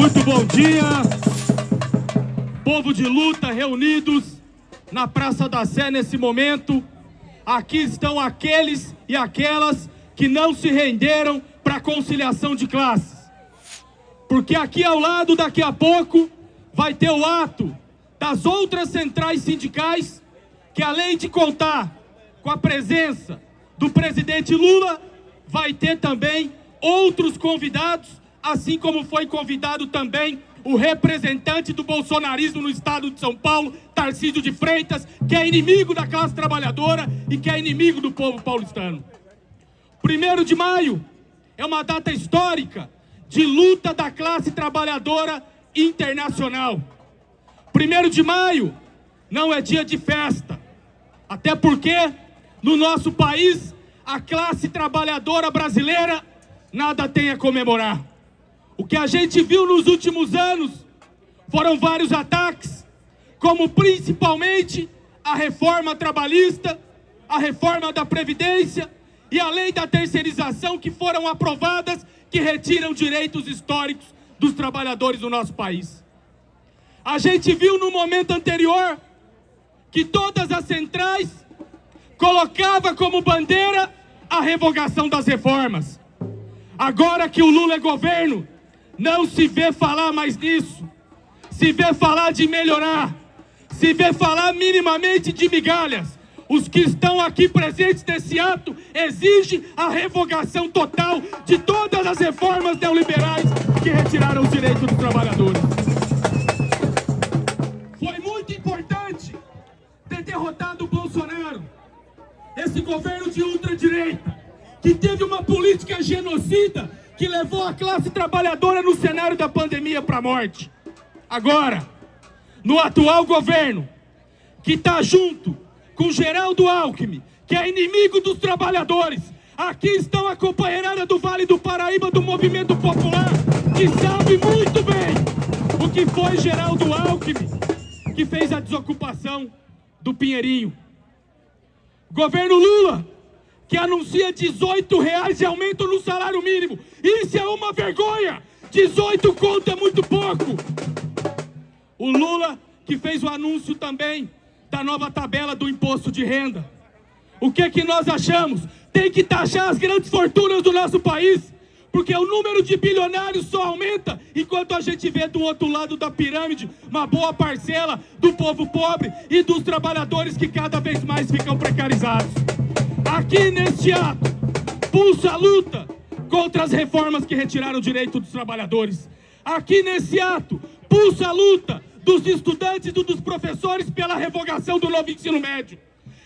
Muito bom dia, povo de luta reunidos na Praça da Sé nesse momento. Aqui estão aqueles e aquelas que não se renderam para a conciliação de classes. Porque aqui ao lado, daqui a pouco, vai ter o ato das outras centrais sindicais que além de contar com a presença do presidente Lula, vai ter também outros convidados, assim como foi convidado também o representante do bolsonarismo no estado de São Paulo, Tarcísio de Freitas, que é inimigo da classe trabalhadora e que é inimigo do povo paulistano. Primeiro de maio é uma data histórica de luta da classe trabalhadora internacional. Primeiro de maio não é dia de festa, até porque no nosso país a classe trabalhadora brasileira nada tem a comemorar. O que a gente viu nos últimos anos foram vários ataques, como principalmente a reforma trabalhista, a reforma da Previdência e a lei da terceirização que foram aprovadas que retiram direitos históricos dos trabalhadores do nosso país. A gente viu no momento anterior que todas as centrais colocava como bandeira a revogação das reformas. Agora que o Lula é governo, não se vê falar mais nisso. Se vê falar de melhorar. Se vê falar minimamente de migalhas. Os que estão aqui presentes nesse ato exigem a revogação total de todas as reformas neoliberais que retiraram os direitos dos trabalhadores. Foi muito importante ter derrotado o Bolsonaro, esse governo de ultradireita, que teve uma política genocida que levou a classe trabalhadora no cenário da pandemia para a morte. Agora, no atual governo, que está junto com Geraldo Alckmin, que é inimigo dos trabalhadores. Aqui estão a companheirada do Vale do Paraíba do Movimento Popular, que sabe muito bem o que foi Geraldo Alckmin, que fez a desocupação do Pinheirinho. Governo Lula, que anuncia 18 reais de aumento no salário mínimo. Isso é uma vergonha! 18 conto é muito pouco! O Lula, que fez o anúncio também da nova tabela do imposto de renda. O que que nós achamos? Tem que taxar as grandes fortunas do nosso país, porque o número de bilionários só aumenta, enquanto a gente vê do outro lado da pirâmide uma boa parcela do povo pobre e dos trabalhadores que cada vez mais ficam precarizados. Aqui neste ato, pulsa a luta contra as reformas que retiraram o direito dos trabalhadores. Aqui nesse ato, pulsa a luta dos estudantes e dos professores pela revogação do novo ensino médio.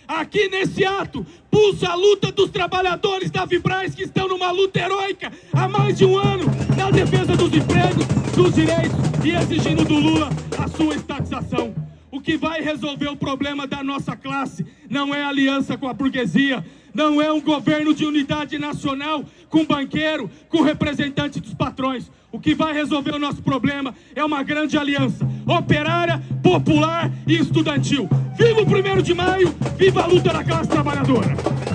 Aqui nesse ato, pulsa a luta dos trabalhadores da Vibraz que estão numa luta heróica há mais de um ano na defesa dos empregos, dos direitos e exigindo do Lula a sua estatização. Que vai resolver o problema da nossa classe não é aliança com a burguesia, não é um governo de unidade nacional com banqueiro, com representante dos patrões. O que vai resolver o nosso problema é uma grande aliança operária, popular e estudantil. Viva o 1 de maio, viva a luta da classe trabalhadora!